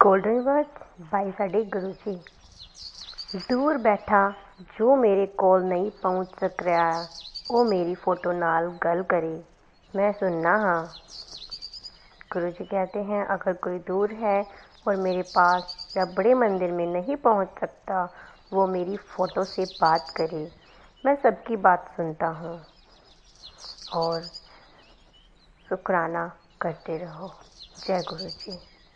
golden word by साडे गुरु जी ਦੂਰ ਬੈਠਾ, ਜੋ ਮੇਰੇ ਕੋਲ ਨਹੀਂ ਪਹੁੰਚ ਸਕ ਰਿਹਾ ਉਹ ਮੇਰੀ फ़ोटो नाल गल करे मैं सुनना हाँ गुरु जी कहते हैं अगर कोई दूर है और मेरे पास या बड़े मंदिर में नहीं पहुँच सकता वो मेरी फ़ोटो से बात करे मैं सबकी बात सुनता हूँ और शुक्राना करते रहो जय गुरु जी